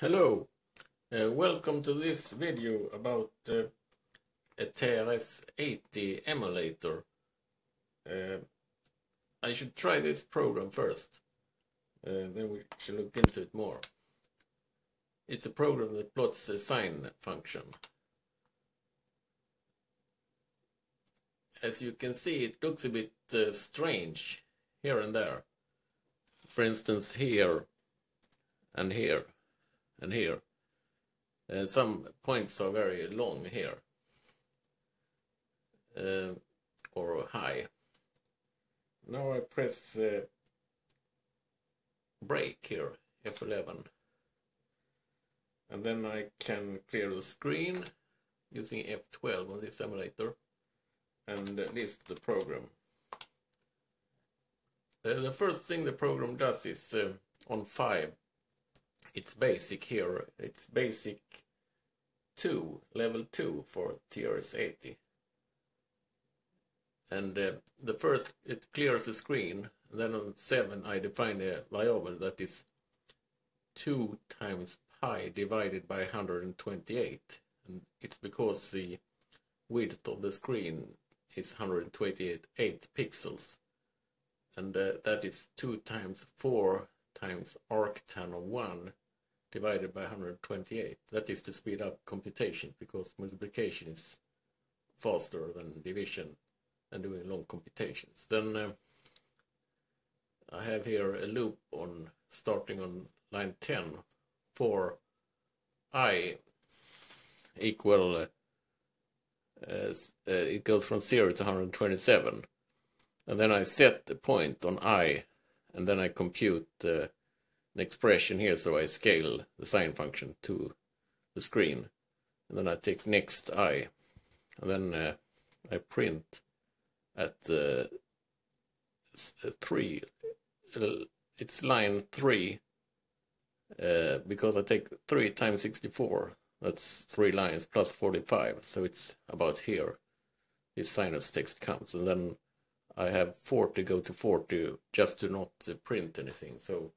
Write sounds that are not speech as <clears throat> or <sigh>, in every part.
Hello, uh, welcome to this video about uh, a TRS-80 emulator. Uh, I should try this program first, uh, then we should look into it more. It's a program that plots a sine function. As you can see, it looks a bit uh, strange here and there. For instance, here and here and here. Some points are very long here uh, or high. Now I press uh, break here, F11. And then I can clear the screen using F12 on this emulator and list the program. Uh, the first thing the program does is uh, on 5 it's basic here. It's basic 2, level 2 for TRS-80. And uh, the first, it clears the screen. Then on 7 I define a variable that is 2 times pi divided by 128. And it's because the width of the screen is 128 pixels. And uh, that is 2 times 4 times arctan of 1 divided by 128. That is to speed up computation because multiplication is faster than division and doing long computations. Then uh, I have here a loop on starting on line 10 for i equal uh, uh, it goes from 0 to 127 and then I set the point on i and then I compute uh, an expression here so I scale the sine function to the screen. And then I take next i. And then uh, I print at uh, uh 3 it's line 3 uh, because I take 3 times 64 that's 3 lines plus 45 so it's about here. This sinus text comes. And then I have 40 go to 40 just to not uh, print anything so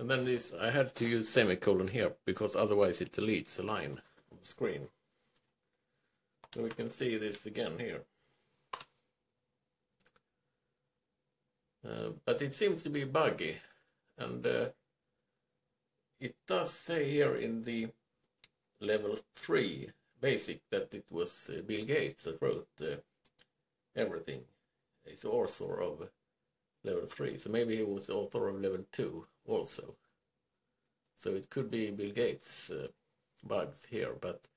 and then this, I had to use semicolon here because otherwise it deletes a line on the screen. So we can see this again here. Uh, but it seems to be buggy and uh, it does say here in the level 3 basic that it was uh, Bill Gates that wrote uh, He's author of level 3, so maybe he was the author of level 2 also. So it could be Bill Gates uh, bugs here, but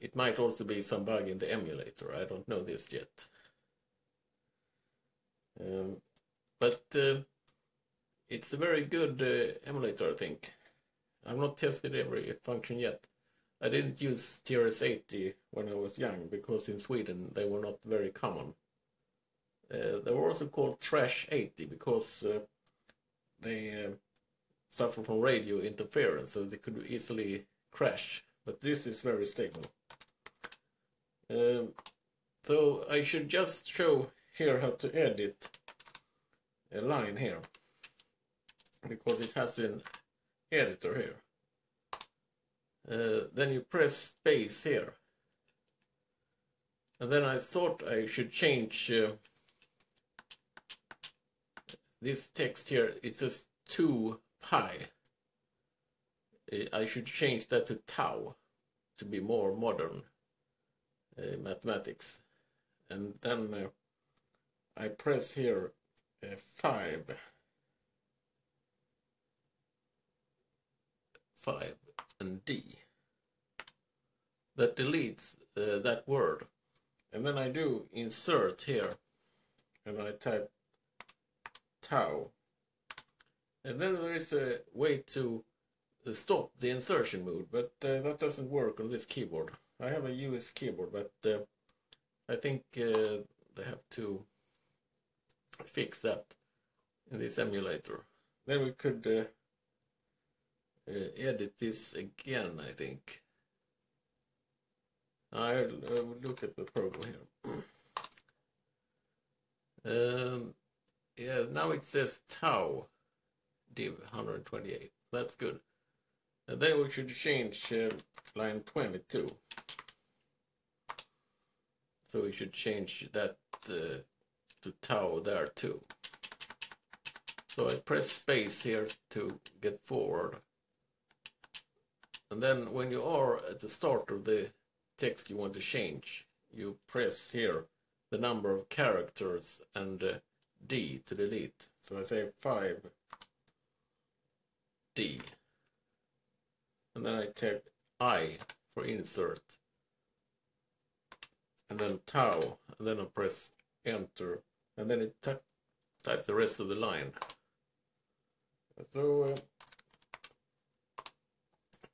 it might also be some bug in the emulator. I don't know this yet. Um, but uh, it's a very good uh, emulator, I think. I've not tested every function yet. I didn't use TRS-80 when I was young because in Sweden they were not very common. Uh, they were also called Trash 80 because uh, they uh, suffer from radio interference, so they could easily crash. But this is very stable. Um, so I should just show here how to edit a line here because it has an editor here. Uh, then you press space here. And then I thought I should change uh, this text here. It says 2 pi. I should change that to tau to be more modern uh, mathematics. And then uh, I press here uh, 5. 5 and D. That deletes uh, that word. And then I do insert here and I type tau and then there is a way to stop the insertion mode, but uh, that doesn't work on this keyboard. I have a US keyboard, but uh, I think uh, they have to fix that in this emulator. Then we could uh, uh, edit this again, I think. I'll, I'll look at the program here. <clears throat> um, yeah, now it says tau div 128. That's good. And then we should change uh, line 22. So we should change that uh, to tau there too. So I press space here to get forward. And then when you are at the start of the text you want to change, you press here the number of characters and uh, D to delete. So I say 5 D. And then I type I for insert. And then tau. And then I press enter. And then it type the rest of the line. So uh,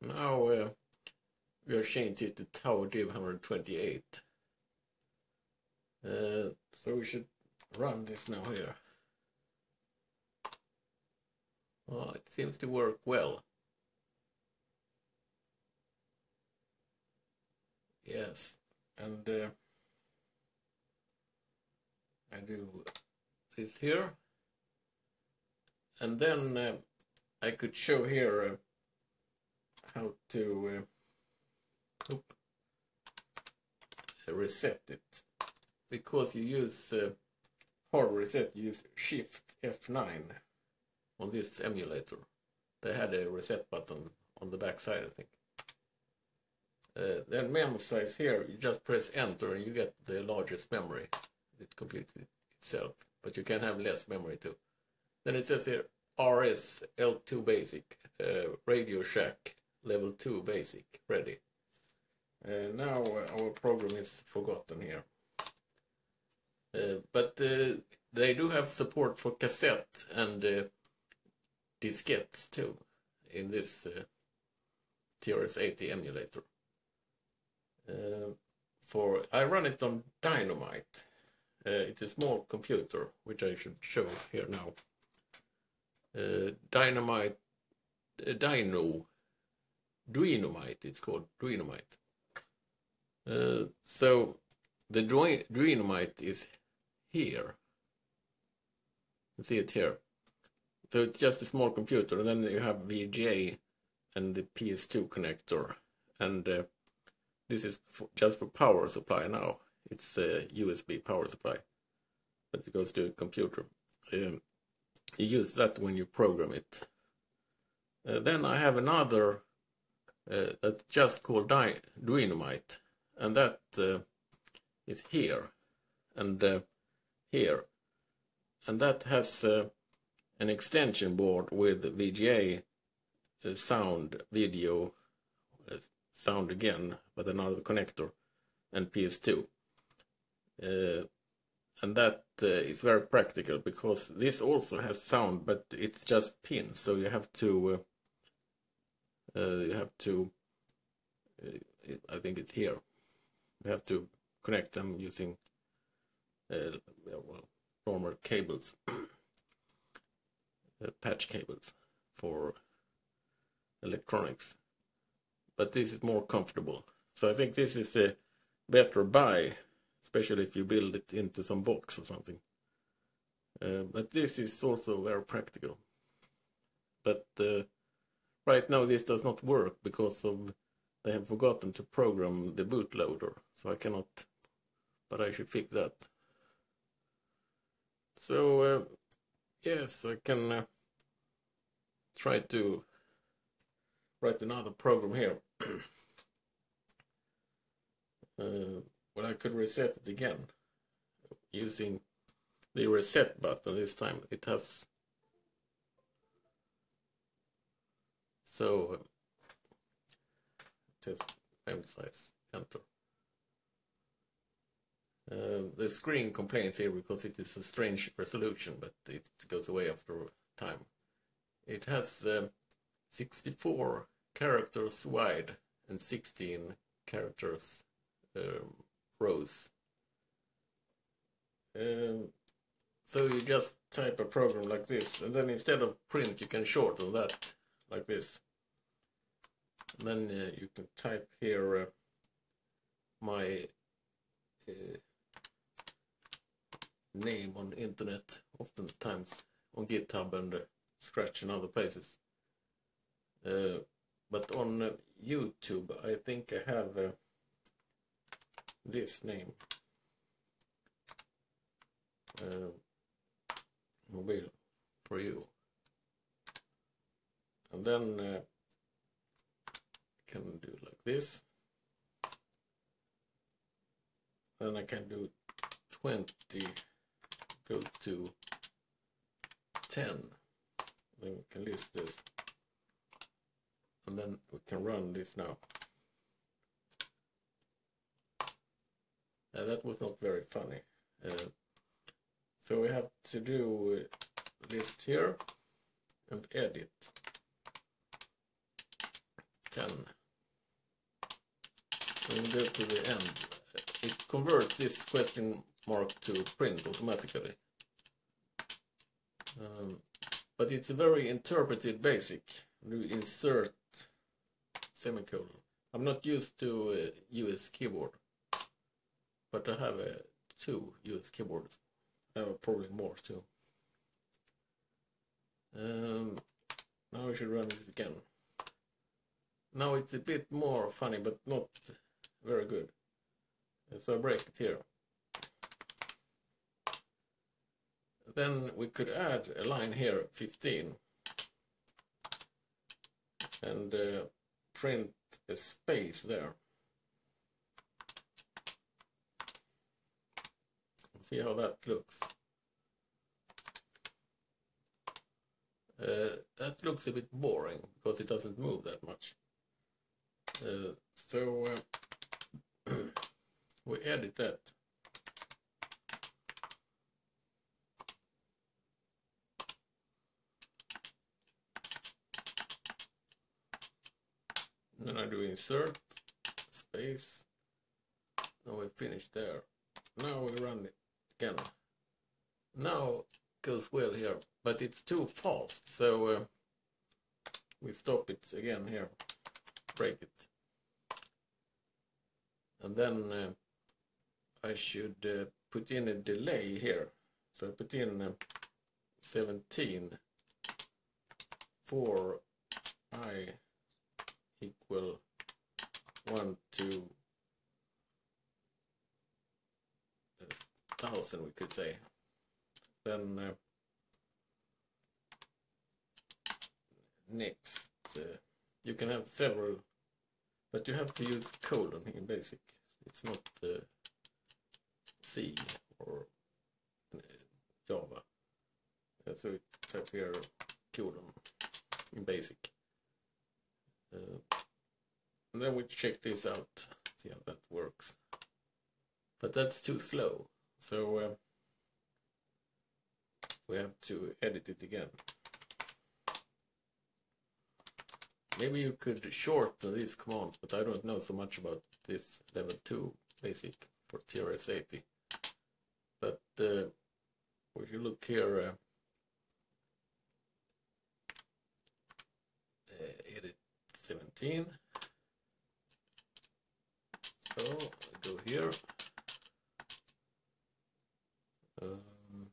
now uh, we are changing it to tau div 128. Uh, so we should run this now here. Oh, it seems to work well. Yes, and uh, I do this here. And then uh, I could show here uh, how to uh, reset it because you use uh, hard reset, use Shift F9 on this emulator. They had a reset button on the back side, I think. Uh, then memory size here, you just press enter and you get the largest memory. It computes it itself, but you can have less memory too. Then it says here RS L2 basic, uh, Radio Shack level 2 basic, ready. Uh, now our program is forgotten here. Uh, but uh, they do have support for cassette and uh, diskettes too in this TRS-80 emulator. for I run it on Dynamite. it's a small computer, which I should show here now. Dynamite, Dino, Duinomite, it's called Duinomite. Uh, so the Duinomite is here. You see it here. So it's just a small computer, and then you have VGA and the PS2 connector, and uh, this is for, just for power supply now. It's a USB power supply, but it goes to a computer. Um, you use that when you program it. Uh, then I have another uh, that's just called Dy Duinomite, and that uh, is here. And uh, here. And that has uh, an extension board with VGA uh, sound, video, uh, sound again, but another connector, and PS2. Uh, and that is very practical because this also has sound, but it's just pins, so you have to you have to I think it's here. You have to connect them using uh, well, normal cables, <coughs> uh, patch cables for electronics. But this is more comfortable. So I think this is a better buy, especially if you build it into some box or something. Uh, but this is also very practical. But uh, right now this does not work because of they have forgotten to program the bootloader, so I cannot, but I should fix that. So, uh, yes, I can uh, try to write another program here. <clears throat> uh, but I could reset it again using the reset button this time. It has so test emphasize enter. Uh, the screen complains here because it is a strange resolution, but it goes away after time. It has uh, 64 characters wide and 16 characters um, rows. Um, so you just type a program like this, and then instead of print, you can shorten that like this. And then uh, you can type here uh, my uh, name on the internet, oftentimes on GitHub and uh, Scratch and other places. Uh, but on uh, YouTube I think I have uh, this name. Uh, mobile for you. And then uh, can do like this. Then I can do 20 go to 10 then we can list this. And then we can run this now. And that was not very funny. Uh, so we have to do list here and edit. 10 and go to the end. It converts this question mark to print automatically. Um, but it's a very interpreted basic. You insert semicolon. I'm not used to uh, US keyboard but I have uh, two US keyboards. I have probably more too. Um, now we should run this again. Now it's a bit more funny but not very good. So I break it here then we could add a line here 15 and uh, print a space there. See how that looks. Uh, that looks a bit boring because it doesn't move that much. Uh, so uh, <clears throat> we edit that then I do insert space. Now we finish there. Now we run it again now goes well here but it's too fast so uh, we stop it again here. Break it. And then uh, I should uh, put in a delay here. So I put in uh, 17 for i equal 1 to a thousand we could say. Then uh, next uh, you can have several but you have to use colon in basic. It's not uh, C or uh, Java. So type here colon in basic uh, and then we check this out see how that works. But that's too slow. So uh, we have to edit it again. Maybe you could shorten these commands but I don't know so much about this level 2 basic for TRS-80 but uh, if you look here uh, uh, edit 17 so I go here. Um,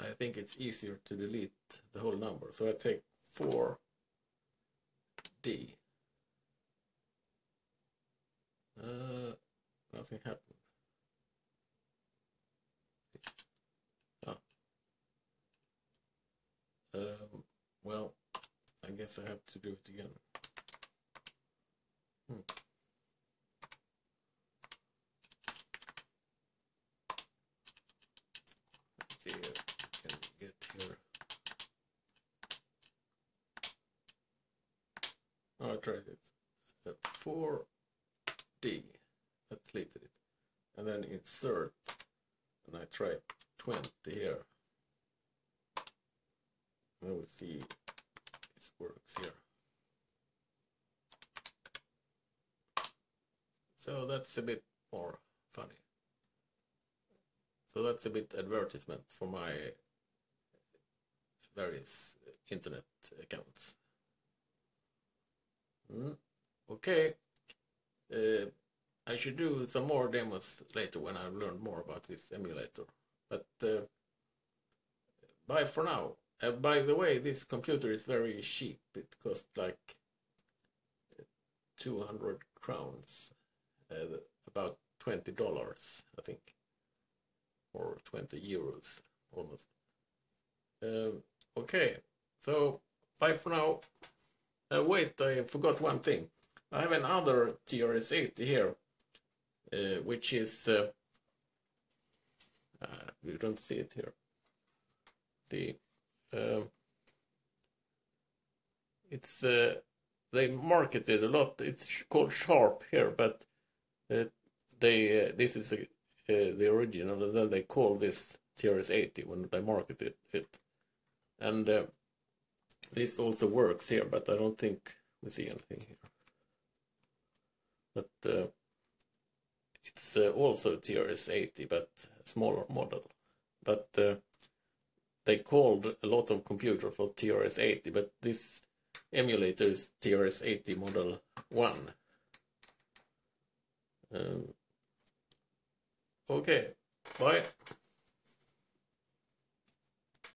I think it's easier to delete the whole number. So I take 4D uh, nothing happened. Um, well, I guess I have to do it again. Hmm. Let's see if I can get here. Oh, I tried it. Uh, 4D. I deleted it. And then insert. And I tried 20 here. And we'll see works here. So that's a bit more funny. So that's a bit advertisement for my various internet accounts. Mm. Okay, uh, I should do some more demos later when I've learned more about this emulator. But uh, bye for now. Uh, by the way, this computer is very cheap. It costs like 200 crowns, uh, about $20, I think, or 20 euros almost. Um, okay, so bye for now. Uh, wait, I forgot one thing. I have another TRS-80 here, uh, which is, uh, uh, you don't see it here. The um, it's uh, they marketed a lot. It's called Sharp here, but uh, they uh, this is a, uh, the original, and then they call this TRS-80 when they marketed it, and uh, this also works here, but I don't think we see anything here. But uh, it's also TRS-80, but smaller model, but they called a lot of computer for TRS-80, but this emulator is TRS-80 model 1. Um, okay, bye.